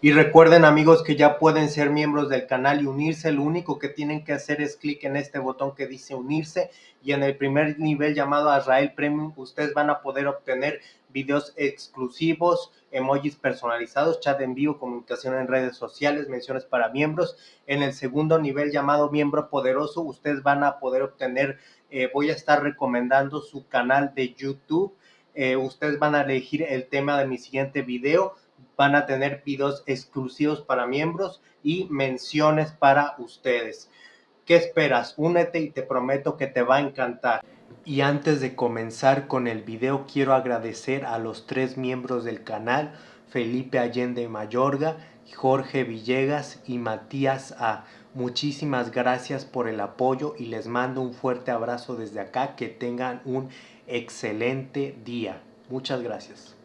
Y recuerden amigos que ya pueden ser miembros del canal y unirse. Lo único que tienen que hacer es clic en este botón que dice unirse y en el primer nivel llamado Azrael Premium ustedes van a poder obtener videos exclusivos, emojis personalizados, chat en vivo, comunicación en redes sociales, menciones para miembros. En el segundo nivel llamado miembro poderoso ustedes van a poder obtener, eh, voy a estar recomendando su canal de YouTube. Eh, ustedes van a elegir el tema de mi siguiente video van a tener videos exclusivos para miembros y menciones para ustedes. ¿Qué esperas? Únete y te prometo que te va a encantar. Y antes de comenzar con el video quiero agradecer a los tres miembros del canal, Felipe Allende Mayorga, Jorge Villegas y Matías A. Muchísimas gracias por el apoyo y les mando un fuerte abrazo desde acá. Que tengan un excelente día. Muchas gracias.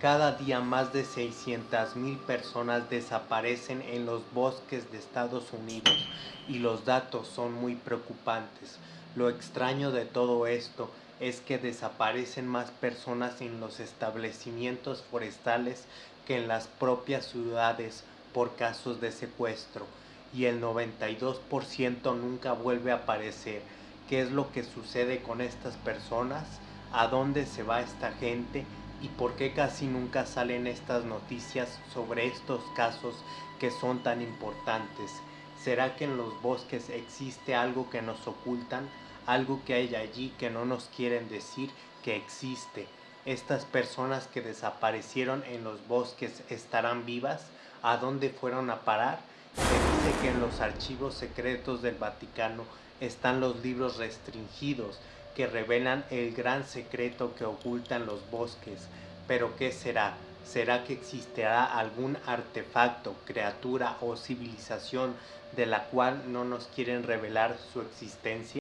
Cada día más de 600 mil personas desaparecen en los bosques de Estados Unidos y los datos son muy preocupantes. Lo extraño de todo esto es que desaparecen más personas en los establecimientos forestales que en las propias ciudades por casos de secuestro y el 92% nunca vuelve a aparecer. ¿Qué es lo que sucede con estas personas? ¿A dónde se va esta gente? Y por qué casi nunca salen estas noticias sobre estos casos que son tan importantes. ¿Será que en los bosques existe algo que nos ocultan? Algo que hay allí que no nos quieren decir que existe. ¿Estas personas que desaparecieron en los bosques estarán vivas? ¿A dónde fueron a parar? Se dice que en los archivos secretos del Vaticano están los libros restringidos que revelan el gran secreto que ocultan los bosques. Pero ¿qué será? ¿Será que existirá algún artefacto, criatura o civilización de la cual no nos quieren revelar su existencia?